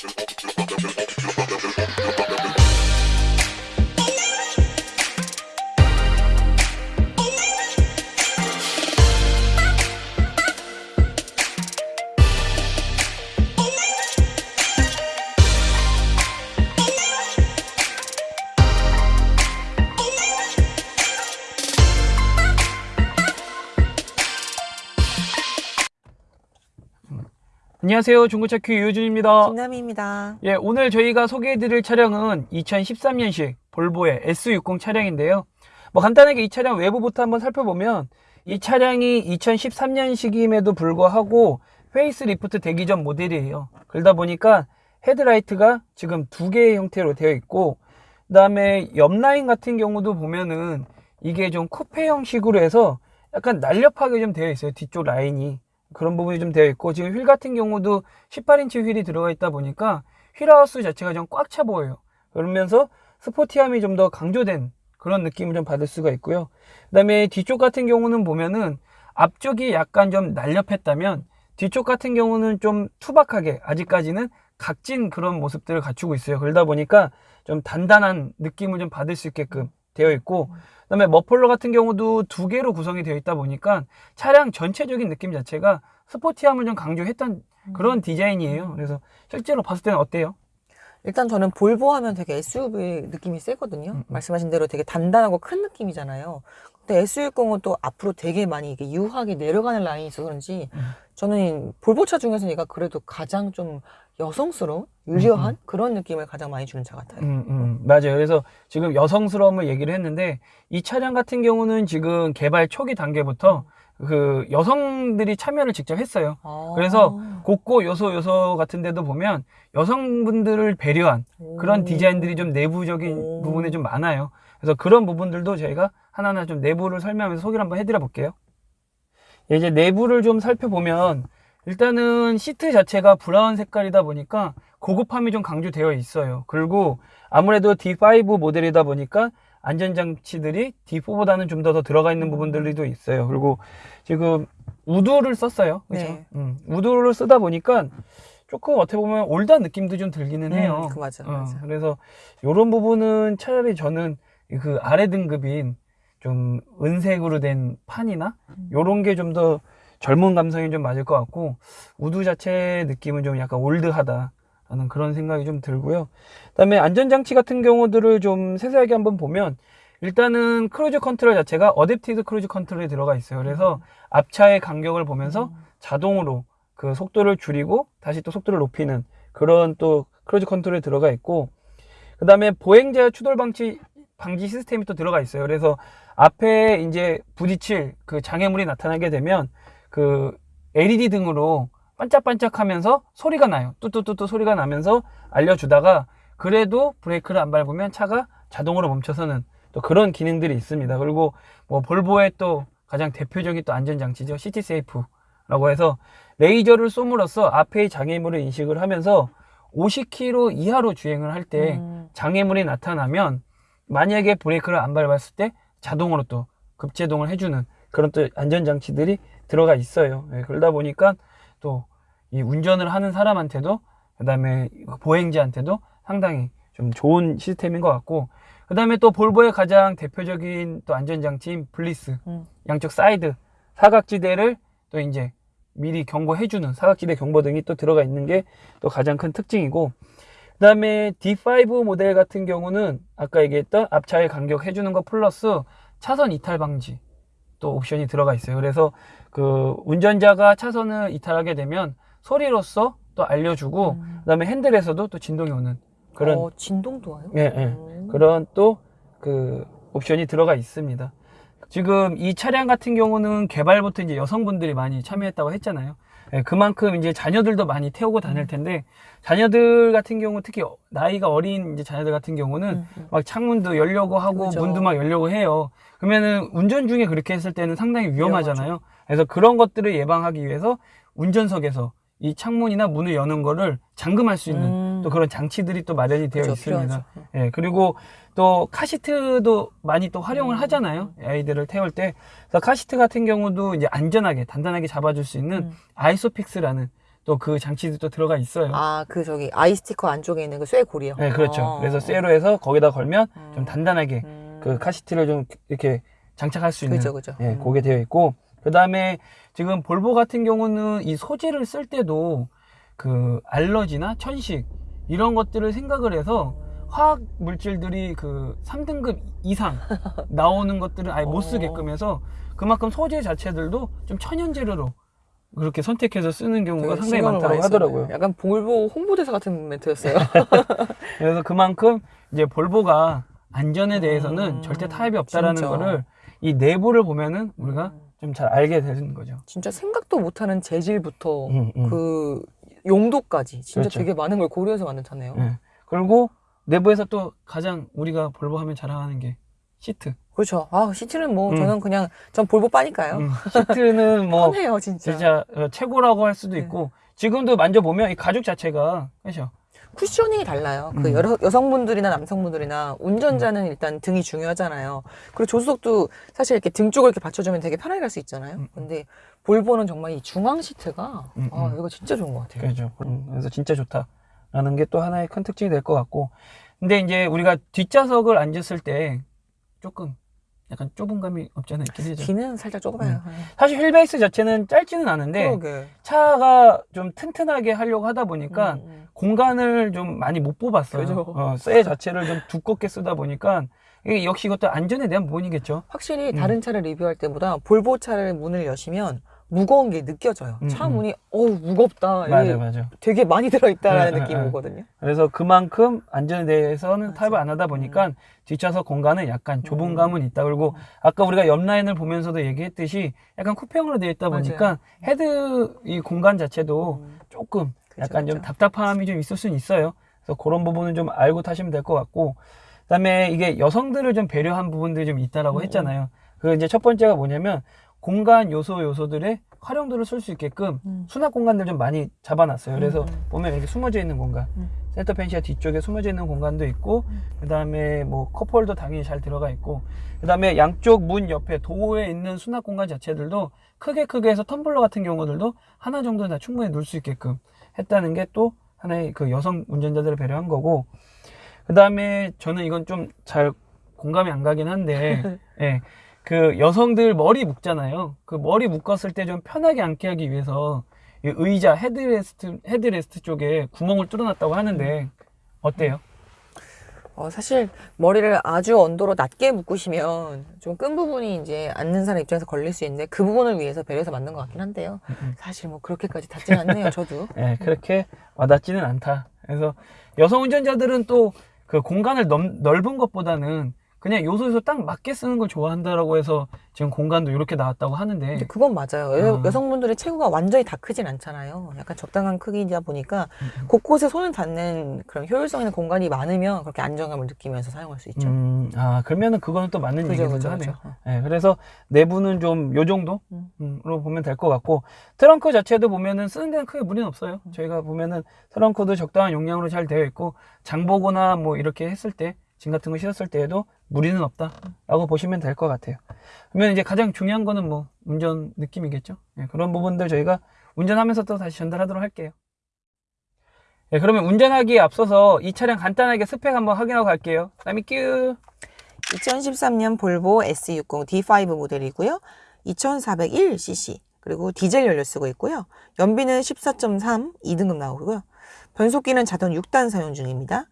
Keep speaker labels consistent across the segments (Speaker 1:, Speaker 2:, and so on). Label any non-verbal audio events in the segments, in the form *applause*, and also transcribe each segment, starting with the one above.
Speaker 1: Welcome, welcome, welcome, welcome. 안녕하세요. 중고차 큐 유준입니다.
Speaker 2: 김남희입니다.
Speaker 1: 예, 오늘 저희가 소개해드릴 차량은 2013년식 볼보의 S60 차량인데요. 뭐 간단하게 이 차량 외부부터 한번 살펴보면 이 차량이 2013년식임에도 불구하고 페이스 리프트 대기 전 모델이에요. 그러다 보니까 헤드라이트가 지금 두 개의 형태로 되어 있고 그 다음에 옆라인 같은 경우도 보면은 이게 좀 쿠페 형식으로 해서 약간 날렵하게 좀 되어 있어요. 뒤쪽 라인이. 그런 부분이 좀 되어 있고 지금 휠 같은 경우도 18인치 휠이 들어가 있다 보니까 휠하우스 자체가 좀 꽉 차 보여요. 그러면서 스포티함이 좀 더 강조된 그런 느낌을 좀 받을 수가 있고요. 그 다음에 뒤쪽 같은 경우는 보면은 앞쪽이 약간 좀 날렵했다면 뒤쪽 같은 경우는 좀 투박하게 아직까지는 각진 그런 모습들을 갖추고 있어요. 그러다 보니까 좀 단단한 느낌을 좀 받을 수 있게끔 되어 있고 그다음에 머플러 같은 경우도 두 개로 구성이 되어 있다 보니까 차량 전체적인 느낌 자체가 스포티함을 좀 강조했던 그런 디자인이에요. 그래서 실제로 봤을 때는 어때요?
Speaker 2: 일단 저는 볼보 하면 되게 SUV 느낌이 세거든요.
Speaker 1: 음, 음.
Speaker 2: 말씀하신 대로 되게 단단하고 큰 느낌이잖아요. 근데 S60은 또 앞으로 되게 많이 이게 유하게 내려가는 라인이 있어서 그런지
Speaker 1: 음.
Speaker 2: 저는 볼보차 중에서 얘가 그래도 가장 좀 여성스러운, 유려한
Speaker 1: 음,
Speaker 2: 그런 느낌을 가장 많이 주는 차 같아요.
Speaker 1: 음, 음, 맞아요. 그래서 지금 여성스러움을 얘기를 했는데 이 차량 같은 경우는 지금 개발 초기 단계부터 그 여성들이 참여를 직접 했어요.
Speaker 2: 아.
Speaker 1: 그래서 곳곳 요소 요소 같은 데도 보면 여성분들을 배려한 그런
Speaker 2: 오.
Speaker 1: 디자인들이 좀 내부적인
Speaker 2: 오.
Speaker 1: 부분이 좀 많아요. 그래서 그런 부분들도 저희가 하나하나 좀 내부를 설명하면서 소개를 한번 해드려 볼게요. 예, 이제 내부를 좀 살펴보면 일단은 시트 자체가 브라운 색깔이다 보니까 고급함이 좀 강조되어 있어요. 그리고 아무래도 D5 모델이다 보니까 안전장치들이 D4보다는 좀 더 더 들어가 있는 부분들도 있어요. 그리고 지금 wood를 썼어요. 그죠?
Speaker 2: 네.
Speaker 1: 음, wood를 쓰다 보니까 조금 어떻게 보면 old한 느낌도 좀 들기는 해요.
Speaker 2: 음, 그 맞아,
Speaker 1: 어,
Speaker 2: 맞아.
Speaker 1: 그래서 이런 부분은 차라리 저는 그 아래 등급인 좀 은색으로 된 판이나
Speaker 2: 음.
Speaker 1: 요런 게 좀 더 젊은 감성이 좀 맞을 것 같고 wood 자체 느낌은 좀 약간 old하다 라는 그런 생각이 좀 들고요. 그 다음에 안전장치 같은 경우들을 좀 세세하게 한번 보면 일단은 cruise control 자체가 adaptive cruise control이 들어가 있어요. 그래서 앞차의 간격을 보면서
Speaker 2: 음.
Speaker 1: 자동으로 그 속도를 줄이고 다시 또 속도를 높이는 그런 또 cruise control이 들어가 있고 그 다음에 보행자 추돌 방지 방지 시스템이 또 들어가 있어요. 그래서 앞에 이제 부딪힐 그 장애물이 나타나게 되면 그 LED 등으로 반짝반짝 하면서 소리가 나요. 뚜뚜뚜뚜 소리가 나면서 알려주다가 그래도 브레이크를 안 밟으면 차가 자동으로 멈춰서는 또 그런 기능들이 있습니다. 그리고 뭐 볼보의 또 가장 대표적인 또 안전장치죠. City Safe 라고 해서 레이저를 쏘므로써 앞의 장애물을 인식을 하면서 50km 이하로 주행을 할때
Speaker 2: 음.
Speaker 1: 장애물이 나타나면 만약에 브레이크를 안 밟았을 때 자동으로 또 급제동을 해주는 그런 또 안전장치들이 들어가 있어요. 예, 그러다 보니까 또 이 운전을 하는 사람한테도 그 다음에 보행자한테도 상당히 좀 좋은 시스템인 것 같고 그 다음에 또 볼보의 가장 대표적인 또 안전장치인 BLIS
Speaker 2: 음.
Speaker 1: 양쪽 사이드 사각지대를 또 이제 미리 경고해주는 사각지대 경보등이 또 들어가 있는 게 또 가장 큰 특징이고 그 다음에 D5 모델 같은 경우는 아까 얘기했던 앞차의 간격 해주는 거 플러스 차선 이탈 방지 또 옵션이 들어가 있어요. 그래서 그 운전자가 차선을 이탈하게 되면 소리로써 또 알려주고
Speaker 2: 음.
Speaker 1: 그 다음에 핸들에서도 또 진동이 오는 그런
Speaker 2: 어, 진동도 와요?
Speaker 1: 예, 예.
Speaker 2: 음.
Speaker 1: 그런 또 그 옵션이 들어가 있습니다. 지금 이 차량 같은 경우는 개발부터 이제 여성분들이 많이 참여했다고 했잖아요. 예, 그만큼 이제 자녀들도 많이 태우고 다닐 텐데 자녀들 같은 경우 특히 어- 나이가 어린 이제 자녀들 같은 경우는
Speaker 2: 음, 음.
Speaker 1: 막 창문도 열려고 하고
Speaker 2: 그죠.
Speaker 1: 문도 막 열려고 해요. 그러면은 운전 중에 그렇게 했을 때는 상당히 위험하잖아요. 그래서 그런 것들을 예방하기 위해서 운전석에서 이 창문이나 문을 여는 거를 잠금할 수 있는
Speaker 2: 음.
Speaker 1: 또 그런 장치들이 또 마련이 되어
Speaker 2: 그죠,
Speaker 1: 있습니다.
Speaker 2: 필요하죠.
Speaker 1: 예, 그리고 또 카시트도 많이 또 활용을
Speaker 2: 음.
Speaker 1: 하잖아요. 아이들을 태울 때. 그래서 카시트 같은 경우도 이제 안전하게, 단단하게 잡아줄 수 있는
Speaker 2: 음.
Speaker 1: ISOFIX라는 또 그 장치도 또 들어가 있어요.
Speaker 2: 아, 그 저기 아이 스티커 안쪽에 있는 그 쇠고리요.
Speaker 1: 네, 그렇죠.
Speaker 2: 어.
Speaker 1: 그래서 쇠로 해서 거기다 걸면 좀
Speaker 2: 음.
Speaker 1: 단단하게
Speaker 2: 음.
Speaker 1: 그 카시트를 좀 이렇게 장착할 수 있는
Speaker 2: 그죠, 그죠.
Speaker 1: 예,
Speaker 2: 음.
Speaker 1: 그게 되어 있고 그 다음에 지금 볼보 같은 경우는 이 소재를 쓸 때도 그 알러지나 천식 이런 것들을 생각을 해서 화학 물질들이 그 3등급 이상 *laughs* 나오는 것들은 아예 못
Speaker 2: 어.
Speaker 1: 쓰게끔 해서 그만큼 소재 자체들도 좀 천연 재료로 그렇게 선택해서 쓰는 경우가 상당히 많다고 하더라고요.
Speaker 2: 약간 볼보 홍보대사 같은 멘트였어요. *laughs*
Speaker 1: 그래서 그만큼 이제 볼보가 안전에 대해서는
Speaker 2: 음,
Speaker 1: 절대 타협이 없다라는
Speaker 2: 진짜.
Speaker 1: 거를 이 내부를 보면은 우리가
Speaker 2: 음.
Speaker 1: 좀잘 알게 되는 거죠.
Speaker 2: 진짜 생각도 못하는 재질부터
Speaker 1: 음, 음.
Speaker 2: 그 용도까지 진짜
Speaker 1: 그렇죠.
Speaker 2: 되게 많은 걸 고려해서 만든 차네요.
Speaker 1: 예. 그리고 내부에서 또 가장 우리가 볼보 하면 자랑하는 게 시트.
Speaker 2: 그렇죠. 아, 시트는 뭐
Speaker 1: 음.
Speaker 2: 저는 그냥 전 볼보 빠니까요.
Speaker 1: 음, *laughs* 시트는 뭐
Speaker 2: 편해요, 진짜.
Speaker 1: 진짜 어, 최고라고 할 수도
Speaker 2: 네.
Speaker 1: 있고 지금도 만져보면 이 가죽 자체가 그렇죠.
Speaker 2: 쿠셔닝이 달라요. 그
Speaker 1: 음.
Speaker 2: 여러, 여성분들이나 남성분들이나 운전자는 일단 등이 중요하잖아요. 그리고 조수석도 사실 이렇게 등 쪽을 이렇게 받쳐주면 되게 편하게 갈 수 있잖아요.
Speaker 1: 음.
Speaker 2: 근데 볼보는 정말 이 중앙 시트가
Speaker 1: 음,
Speaker 2: 아,
Speaker 1: 음.
Speaker 2: 이거 진짜 좋은 것 같아요.
Speaker 1: 그렇죠. 음, 그래서 진짜 좋다라는 게 또 하나의 큰 특징이 될 것 같고 근데 이제 우리가 뒷좌석을 앉았을 때 조금 약간 좁은 감이 없잖아 있긴 하죠.
Speaker 2: 뒤는 살짝 좁아요.
Speaker 1: 사실 휠베이스 자체는 짧지는 않은데
Speaker 2: 그러게.
Speaker 1: 차가 좀 튼튼하게 하려고 하다 보니까
Speaker 2: 음, 음.
Speaker 1: 공간을 좀 많이 못 뽑았어요.
Speaker 2: 그죠.
Speaker 1: 어, 쇠 자체를 좀 두껍게 쓰다 보니까 이게 역시 이것도 안전에 대한 부분이겠죠.
Speaker 2: 확실히
Speaker 1: 음.
Speaker 2: 다른 차를 리뷰할 때보다 볼보 차를 문을 여시면 무거운 게 느껴져요.
Speaker 1: 음,
Speaker 2: 차
Speaker 1: 음.
Speaker 2: 문이 어우 무겁다.
Speaker 1: 맞아, 맞아.
Speaker 2: 되게 많이 들어있다라는
Speaker 1: 네,
Speaker 2: 느낌이
Speaker 1: 네, 네.
Speaker 2: 오거든요.
Speaker 1: 그래서 그만큼 안전에 대해서는
Speaker 2: 맞아.
Speaker 1: 타협을 안 하다 보니까 뒷좌석 공간은 약간 좁은
Speaker 2: 음.
Speaker 1: 감은 있다. 그리고 아까 우리가 옆 라인을 보면서도 얘기했듯이 약간 쿠페형으로 되어 있다
Speaker 2: 맞아요.
Speaker 1: 보니까 헤드 이 공간 자체도
Speaker 2: 음.
Speaker 1: 조금
Speaker 2: 그죠,
Speaker 1: 약간 좀
Speaker 2: 그죠.
Speaker 1: 답답함이 좀 있을 수는 있어요. 그래서 그런 부분은 좀 알고 타시면 될 것 같고, 그다음에 이게 여성들을 좀 배려한 부분들이 좀 있다라고
Speaker 2: 음,
Speaker 1: 했잖아요. 그 이제 첫 번째가 뭐냐면 공간 요소 요소들의 활용도를 쓸 수 있게끔
Speaker 2: 음.
Speaker 1: 수납 공간들 좀 많이 잡아놨어요. 그래서
Speaker 2: 음, 음.
Speaker 1: 보면 이렇게 숨어져 있는 공간,
Speaker 2: 음.
Speaker 1: center fascia 뒤쪽에 숨어져 있는 공간도 있고, 그 다음에 뭐 cup holder 당연히 잘 들어가 있고, 그 다음에 양쪽 문 옆에 도어에 있는 수납 공간 자체들도 크게 크게 해서 텀블러 같은 경우들도 하나 정도는 다 충분히 놓을 수 있게끔 했다는 게 또 하나의 그 여성 운전자들을 배려한 거고, 그 다음에 저는 이건 좀 잘 공감이 안 가긴 한데, *laughs* 예. 그 여성들 머리 묶잖아요. 그 머리 묶었을 때 좀 편하게 앉게 하기 위해서 이 의자 headrest headrest 쪽에 구멍을 뚫어놨다고 하는데 어때요?
Speaker 2: 어, 사실 머리를 아주 언더로 낮게 묶으시면 좀 끈 부분이 이제 앉는 사람 입장에서 걸릴 수 있는데 그 부분을 위해서 배려해서 만든 것 같긴 한데요.
Speaker 1: 음.
Speaker 2: 사실 뭐 그렇게까지 닿지는 않네요, *laughs* 저도.
Speaker 1: 예, 그렇게 와닿지는 않다. 그래서 여성 운전자들은 또 그 공간을 넘- 넓은 것보다는 그냥 요소 요소 딱 맞게 쓰는 걸 좋아한다라고 해서 지금 공간도 이렇게 나왔다고 하는데
Speaker 2: 그건 맞아요. 여,
Speaker 1: 어.
Speaker 2: 여성분들의 체구가 완전히 다 크진 않잖아요. 약간 적당한 크기이다 보니까
Speaker 1: 음,
Speaker 2: 곳곳에 손을 닿는 그런 효율성 있는 공간이 많으면 그렇게 안정감을 느끼면서 사용할 수 있죠.
Speaker 1: 음, 아 그러면은 그거는 또 맞는
Speaker 2: 그죠, 그죠,
Speaker 1: 하네요.
Speaker 2: 그죠.
Speaker 1: 예, 그래서 내부는 좀 요 정도로
Speaker 2: 음.
Speaker 1: 보면 될 것 같고 트렁크 자체도 보면은 쓰는 데는 크게 무리는 없어요.
Speaker 2: 음.
Speaker 1: 저희가 보면은 트렁크도 적당한 용량으로 잘 되어 있고 장보거나 뭐 이렇게 했을 때 짐 같은 거 실었을 때에도 무리는 없다 라고 보시면 될 것 같아요. 그러면 이제 가장 중요한 거는 뭐 운전 느낌이겠죠. 예, 그런 부분들 저희가 운전하면서 또 다시 전달하도록 할게요. 예, 그러면 운전하기에 앞서서 이 차량 간단하게 스펙 한번 확인하고 갈게요. 다음에 큐.
Speaker 2: 2013년 볼보 S60 D5 모델이고요. 2401cc 그리고 디젤 연료 쓰고 있고요. 연비는 14.3 2등급 나오고요. 변속기는 자동 6단 사용 중입니다.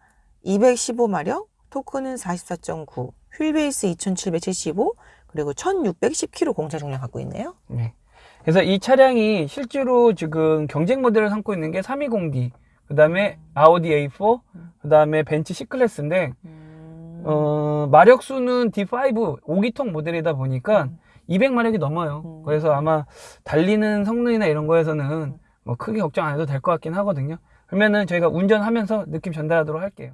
Speaker 2: 215마력, 토크는 44.9, 휠베이스 2775, 그리고 1610kg 공차 중량 갖고 있네요.
Speaker 1: 네. 그래서 이 차량이 실제로 지금 경쟁 모델을 삼고 있는 게 320D, 그 다음에 아우디 A4, 그 다음에 벤츠 C클래스인데, 어, 마력수는 D5 5기통 모델이다 보니까
Speaker 2: 음.
Speaker 1: 200마력이 넘어요.
Speaker 2: 음.
Speaker 1: 그래서 아마 달리는 성능이나 이런 거에서는 뭐 크게 걱정 안 해도 될 것 같긴 하거든요. 그러면은 저희가 운전하면서 느낌 전달하도록 할게요.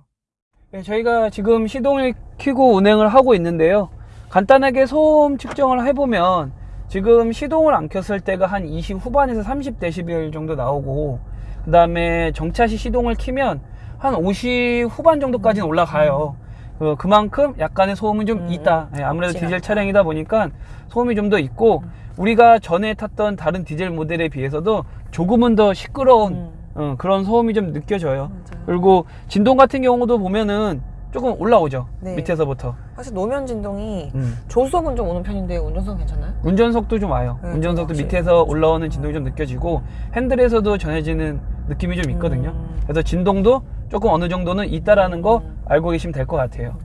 Speaker 1: 네, 저희가 지금 시동을 켜고 운행을 하고 있는데요. 간단하게 소음 측정을 해보면 지금 시동을 안 켰을 때가 한 20 후반에서 30dB 정도 나오고 그 다음에 정차 시 시동을 키면 한 50 후반 정도까지는 올라가요. 그, 그만큼 약간의 소음은 좀
Speaker 2: 음,
Speaker 1: 있다. 예, 아무래도 디젤. 차량이다 보니까 소음이 좀 더 있고 우리가 전에 탔던 다른 디젤 모델에 비해서도 조금은 더 시끄러운
Speaker 2: 음.
Speaker 1: 어, 그런 소음이 좀 느껴져요.
Speaker 2: 맞아요.
Speaker 1: 그리고 진동 같은 경우도 보면은 조금 올라오죠.
Speaker 2: 네.
Speaker 1: 밑에서부터.
Speaker 2: 사실 노면 진동이
Speaker 1: 음.
Speaker 2: 조수석은 좀 오는 편인데 운전석 괜찮나요?
Speaker 1: 운전석도 좀 와요.
Speaker 2: 네,
Speaker 1: 운전석도. 밑에서 올라오는 진동이 좀 느껴지고 핸들에서도 전해지는 느낌이 좀 있거든요.
Speaker 2: 음.
Speaker 1: 그래서 진동도 조금 어느 정도는 있다라는 거
Speaker 2: 음.
Speaker 1: 알고 계시면 될 것 같아요.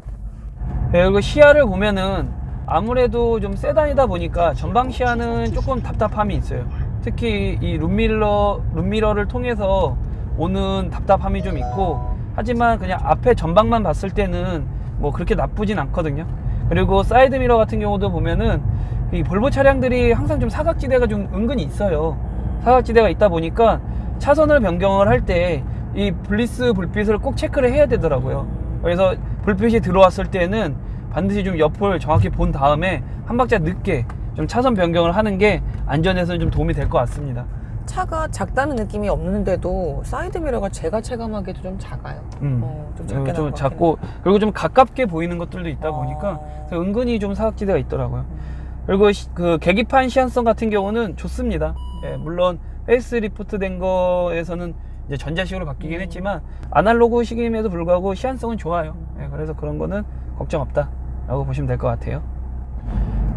Speaker 1: 네, 그리고 시야를 보면은 아무래도 좀 세단이다 보니까 전방 시야는 조금 답답함이 있어요. 특히 이 룸밀러, 룸미러를 통해서 오는 답답함이 좀 있고 하지만 그냥 앞에 전방만 봤을 때는 뭐 그렇게 나쁘진 않거든요. 그리고 사이드미러 같은 경우도 보면은 이 볼보 차량들이 항상 좀 사각지대가 좀 은근히 있어요. 사각지대가 있다 보니까 차선을 변경을 할 때 이 BLIS 불빛을 꼭 체크를 해야 되더라고요. 그래서 불빛이 들어왔을 때는 반드시 좀 옆을 정확히 본 다음에 한 박자 늦게 좀 차선 변경을 하는 게 안전에서는 좀 도움이 될 것 같습니다.
Speaker 2: 차가 작다는 느낌이 없는데도 사이드 미러가 제가 체감하기에도 좀 작아요.
Speaker 1: 음.
Speaker 2: 어, 좀
Speaker 1: 어,
Speaker 2: 작게
Speaker 1: 좀
Speaker 2: 나올 것
Speaker 1: 작고 그리고 좀 가깝게 보이는 것들도 있다
Speaker 2: 어.
Speaker 1: 보니까 은근히 좀 사각지대가 있더라고요. 그리고 시- 그 계기판 시인성 같은 경우는 좋습니다. 예, 물론 페이스 리프트 된 거에서는 이제 전자식으로 바뀌긴
Speaker 2: 음.
Speaker 1: 했지만 아날로그 시기임에도 불구하고 시인성은 좋아요. 예, 그래서 그런 거는 걱정 없다라고 보시면 될 것 같아요.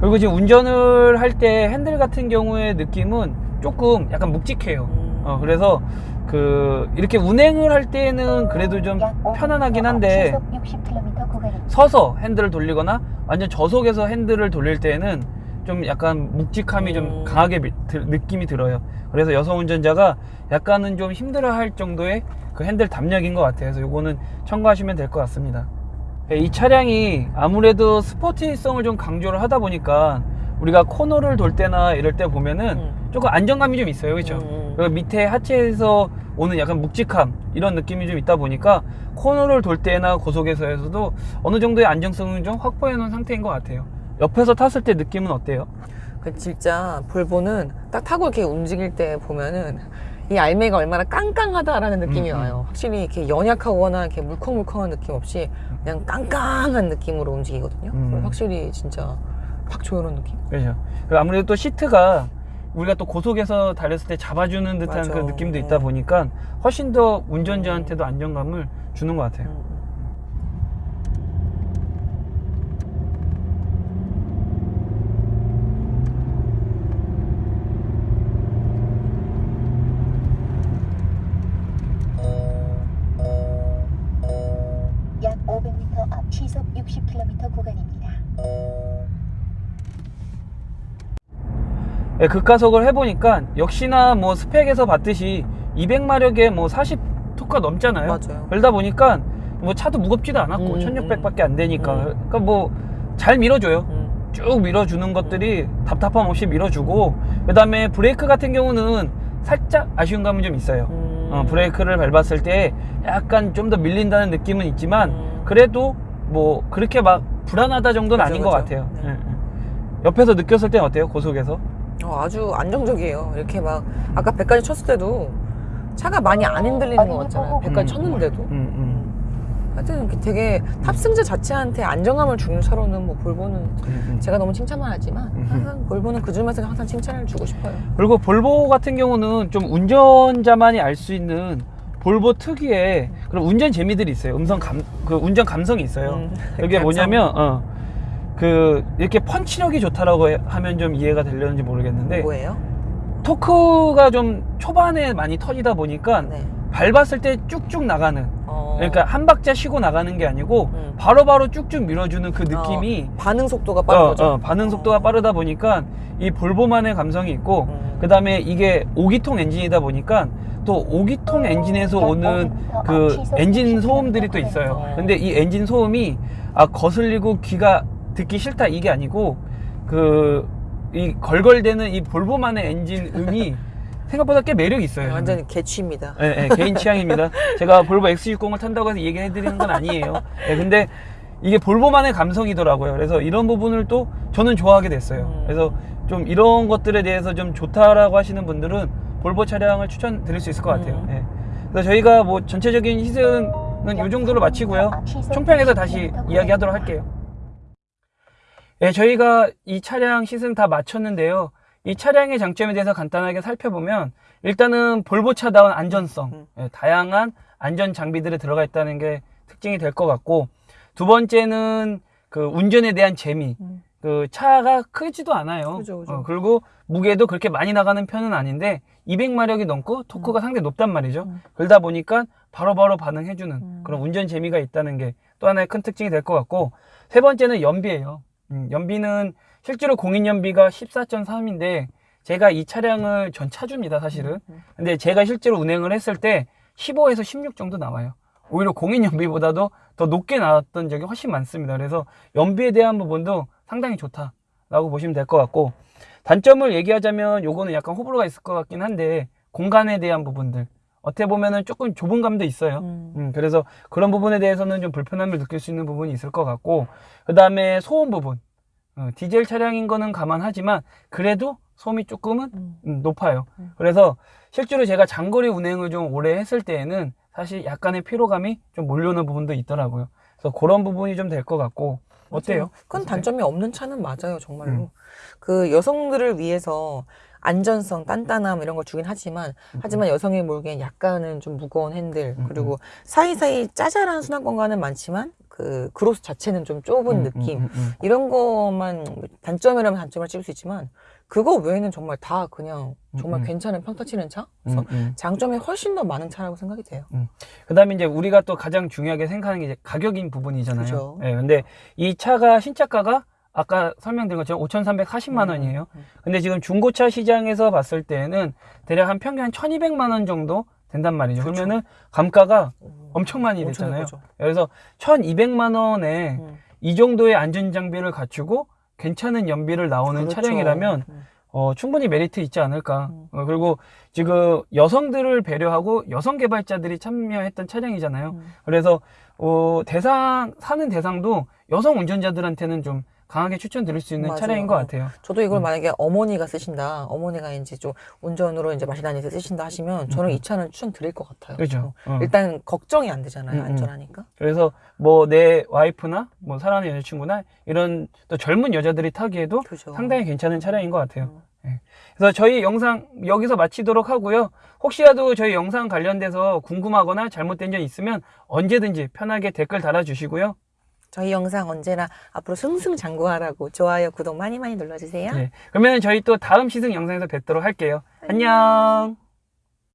Speaker 1: 그리고 지금 운전을 할 때 핸들 같은 경우의 느낌은 조금 약간 묵직해요.
Speaker 2: 음.
Speaker 1: 어, 그래서 그 이렇게 운행을 할 때는 그래도 좀 편안하긴 한데
Speaker 3: 60km 구간입니다.
Speaker 1: 서서 핸들을 돌리거나 완전 저속에서 핸들을 돌릴 때는 좀 약간 묵직함이 좀
Speaker 2: 음.
Speaker 1: 강하게 느낌이 들어요. 그래서 여성 운전자가 약간은 좀 힘들어 할 정도의 그 핸들 담력인 것 같아요. 그래서 요거는 참고하시면 될 것 같습니다. 예, 이 차량이 아무래도 스포티성을 좀 강조를 하다 보니까 우리가 코너를 돌 때나 이럴 때 보면은
Speaker 2: 음.
Speaker 1: 조금 안정감이 좀 있어요. 그렇죠?
Speaker 2: 음.
Speaker 1: 그 밑에 하체에서 오는 약간 묵직함 이런 느낌이 좀 있다 보니까 코너를 돌 때나 고속에서에서도 어느 정도의 안정성을 좀 확보해 놓은 상태인 것 같아요. 옆에서 탔을 때 느낌은 어때요?
Speaker 2: 그 진짜 볼보는 딱 타고 이렇게 움직일 때 보면은 이 알매가 얼마나 깡깡하다라는 느낌이
Speaker 1: 음, 음.
Speaker 2: 와요. 확실히 이렇게 연약하거나 이렇게 물컹물컹한 느낌 없이 그냥 깡깡한 느낌으로 움직이거든요.
Speaker 1: 음.
Speaker 2: 확실히 진짜 확 조여놓은 느낌.
Speaker 1: 그렇죠. 아무래도 또 시트가 우리가 또 고속에서 달렸을 때 잡아주는 듯한
Speaker 2: 맞아.
Speaker 1: 그 느낌도 있다
Speaker 2: 음.
Speaker 1: 보니까 훨씬 더 운전자한테도 안정감을 주는 것 같아요.
Speaker 2: 음.
Speaker 3: 시속 60km 구간입니다.
Speaker 1: 예, 급가속을 해보니까 역시나 뭐 스펙에서 봤듯이 200마력에 뭐 40토크가 넘잖아요.
Speaker 2: 맞아요.
Speaker 1: 그러다 보니까 뭐 차도 무겁지도 않았고
Speaker 2: 음,
Speaker 1: 1600밖에 안 되니까
Speaker 2: 음.
Speaker 1: 그러니까 뭐 잘 밀어줘요.
Speaker 2: 음.
Speaker 1: 쭉 밀어주는 것들이 답답함 없이 밀어주고 그 다음에 브레이크 같은 경우는 살짝 아쉬운 감은 좀 있어요.
Speaker 2: 음.
Speaker 1: 어, 브레이크를 밟았을 때 약간 좀 더 밀린다는 느낌은 있지만
Speaker 2: 음.
Speaker 1: 그래도 뭐 그렇게 막 불안하다 정도는
Speaker 2: 그죠,
Speaker 1: 아닌 것
Speaker 2: 그죠.
Speaker 1: 같아요.
Speaker 2: 네.
Speaker 1: 예, 예. 옆에서 느꼈을 땐 어때요? 고속에서?
Speaker 2: 어, 아주 안정적이에요. 이렇게 막 아까 100까지 쳤을 때도 차가 많이 안 흔들리는 것 같잖아요. 100까지
Speaker 1: 음.
Speaker 2: 쳤는데도.
Speaker 1: 음, 음,
Speaker 2: 하여튼 이렇게 되게 탑승자 자체한테 안정감을 주는 차로는 뭐 볼보는
Speaker 1: 음, 음.
Speaker 2: 제가 너무 칭찬만 하지만
Speaker 1: 음.
Speaker 2: 항상 볼보는 그 중에서 항상 칭찬을 주고 싶어요.
Speaker 1: 그리고 볼보 같은 경우는 좀 운전자만이 알 수 있는 볼보 특유의 그런 운전 재미들이 있어요. 음성 감, 그 운전 감성이 있어요.
Speaker 2: 음,
Speaker 1: 이게
Speaker 2: 감성.
Speaker 1: 뭐냐면, 어, 그, 이렇게 펀치력이 좋다라고 해- 하면 좀 이해가 되려는지 모르겠는데,
Speaker 2: 뭐예요?
Speaker 1: 토크가 좀 초반에 많이 터지다 보니까
Speaker 2: 네.
Speaker 1: 밟았을 때 쭉쭉 나가는,
Speaker 2: 어,
Speaker 1: 그러니까 한 박자 쉬고 나가는 게 아니고,
Speaker 2: 음.
Speaker 1: 바로바로 쭉쭉 밀어주는 그 느낌이,
Speaker 2: 어, 반응 속도가 빠른
Speaker 1: 어,
Speaker 2: 거죠.
Speaker 1: 어, 반응 속도가 빠르다 보니까 이 볼보만의 감성이 있고
Speaker 2: 음.
Speaker 1: 그 다음에 이게 5기통 엔진이다 보니까 또 5기통 엔진에서 오는 그 엔진 소음들이 또 있어요. 근데 이 엔진 소음이 아 거슬리고 귀가 듣기 싫다 이게 아니고 그 이 걸걸대는 이 볼보만의 엔진 음이 *laughs* 생각보다 꽤 매력이 있어요.
Speaker 2: 완전히 개취입니다.
Speaker 1: 예, 예, 개인 취향입니다. *laughs* 제가 볼보 XC60을 탄다고 해서 얘기해 드리는 건 아니에요. 예, 근데 이게 볼보만의 감성이더라고요. 그래서 이런 부분을 또 저는 좋아하게 됐어요.
Speaker 2: 음.
Speaker 1: 그래서 좀 이런 것들에 대해서 좀 좋다라고 하시는 분들은 볼보 차량을 추천드릴 수 있을 것 같아요.
Speaker 2: 음.
Speaker 1: 예. 그래서 저희가 뭐 전체적인 시승은 이 정도로 마치고요. 총평에서 다시 이야기하도록 할게요. 예, 저희가 이 차량 시승 다 마쳤는데요. 이 차량의 장점에 대해서 간단하게 살펴보면 일단은 볼보차다운 안전성,
Speaker 2: 음.
Speaker 1: 예, 다양한 안전 장비들이 들어가 있다는 게 특징이 될 것 같고 두 번째는 그 운전에 대한 재미.
Speaker 2: 음.
Speaker 1: 그 차가 크지도 않아요.
Speaker 2: 그죠, 그죠.
Speaker 1: 어, 그리고 무게도 그렇게 많이 나가는 편은 아닌데 200마력이 넘고 토크가 상당히 높단 말이죠.
Speaker 2: 음.
Speaker 1: 그러다 보니까 바로바로 반응해주는
Speaker 2: 음.
Speaker 1: 그런 운전 재미가 있다는 게 또 하나의 큰 특징이 될 것 같고 세 번째는 연비예요. 음, 연비는 실제로 공인 연비가 14.3인데 제가 이 차량을 전 차주입니다, 사실은.
Speaker 2: 음.
Speaker 1: 근데 제가 실제로 운행을 했을 때 15에서 16 정도 나와요. 오히려 공인 연비보다도 더 높게 나왔던 적이 훨씬 많습니다. 그래서 연비에 대한 부분도 상당히 좋다 라고 보시면 될 것 같고 단점을 얘기하자면 요거는 약간 호불호가 있을 것 같긴 한데 공간에 대한 부분들 어떻게 보면은 조금 좁은 감도 있어요.
Speaker 2: 음.
Speaker 1: 음, 그래서 그런 부분에 대해서는 좀 불편함을 느낄 수 있는 부분이 있을 것 같고 그 다음에 소음 부분 어, 디젤 차량인 거는 감안하지만 그래도 소음이 조금은
Speaker 2: 음.
Speaker 1: 음, 높아요.
Speaker 2: 음.
Speaker 1: 그래서 실제로 제가 장거리 운행을 좀 오래 했을 때에는 사실 약간의 피로감이 좀 몰려오는 부분도 있더라고요. 그래서 그런 부분이 좀 될 것 같고 어때요?
Speaker 2: 큰 단점이 없는 차는 맞아요, 정말로.
Speaker 1: 음.
Speaker 2: 그 여성들을 위해서 안전성, 단단함 이런 걸 주긴 하지만, 하지만 여성이 몰기엔 약간은 좀 무거운 핸들,
Speaker 1: 음,
Speaker 2: 그리고 사이사이 짜잘한 순환 공간은 많지만, 그 그로스 자체는 좀 좁은
Speaker 1: 음,
Speaker 2: 느낌.
Speaker 1: 음, 음, 음.
Speaker 2: 이런 것만 단점이라면 단점을 찍을 수 있지만, 그거 외에는 정말 다 그냥 정말
Speaker 1: 음, 음.
Speaker 2: 괜찮은 평타 치는 차? 그래서
Speaker 1: 음, 음.
Speaker 2: 장점이 훨씬 더 많은 차라고 생각이 돼요.
Speaker 1: 그다음에 이제 우리가 또 가장 중요하게 생각하는 게 이제 가격인 부분이잖아요.
Speaker 2: 그죠.
Speaker 1: 예, 근데 이 차가 신차가가 아까 설명드린 것처럼 5,340만 원이에요.
Speaker 2: 음.
Speaker 1: 근데 지금 중고차 시장에서 봤을 때는 대략 한 평균 한 1,200만 원 정도 된단 말이죠.
Speaker 2: 그렇죠.
Speaker 1: 그러면은 감가가
Speaker 2: 음.
Speaker 1: 엄청 많이
Speaker 2: 엄청
Speaker 1: 됐잖아요. 그래서 1,200만 원에
Speaker 2: 음.
Speaker 1: 이 정도의 안전 장비를 갖추고 괜찮은 연비를 나오는
Speaker 2: 그렇죠.
Speaker 1: 차량이라면
Speaker 2: 음.
Speaker 1: 어, 충분히 메리트 있지 않을까.
Speaker 2: 음.
Speaker 1: 어, 그리고 지금 여성들을 배려하고 여성 개발자들이 참여했던 차량이잖아요.
Speaker 2: 음.
Speaker 1: 그래서 어, 대상 사는 대상도 여성 운전자들한테는 좀 강하게 추천드릴 수 있는
Speaker 2: 맞아요.
Speaker 1: 차량인 것
Speaker 2: 어.
Speaker 1: 같아요.
Speaker 2: 저도 이걸
Speaker 1: 음.
Speaker 2: 만약에 어머니가 쓰신다, 어머니가 이제 좀 운전으로 이제 마시 다니면서 쓰신다 하시면 저는
Speaker 1: 음.
Speaker 2: 이 차는 추천드릴 것 같아요.
Speaker 1: 그죠.
Speaker 2: 어.
Speaker 1: 어.
Speaker 2: 일단 걱정이 안 되잖아요,
Speaker 1: 음, 음.
Speaker 2: 안전하니까.
Speaker 1: 그래서 뭐 내 와이프나 뭐 사랑하는 여자친구나 이런 또 젊은 여자들이 타기에도
Speaker 2: 그죠.
Speaker 1: 상당히 괜찮은 차량인 것 같아요.
Speaker 2: 음.
Speaker 1: 그래서 저희 영상 여기서 마치도록 하고요. 혹시라도 저희 영상 관련돼서 궁금하거나 잘못된 점 있으면 언제든지 편하게 댓글 달아주시고요.
Speaker 2: 저희 영상 언제나 앞으로 승승장구하라고 좋아요, 구독 많이 많이 눌러주세요.
Speaker 1: 네. 그러면 저희 또 다음 시승 영상에서 뵙도록 할게요. 안녕.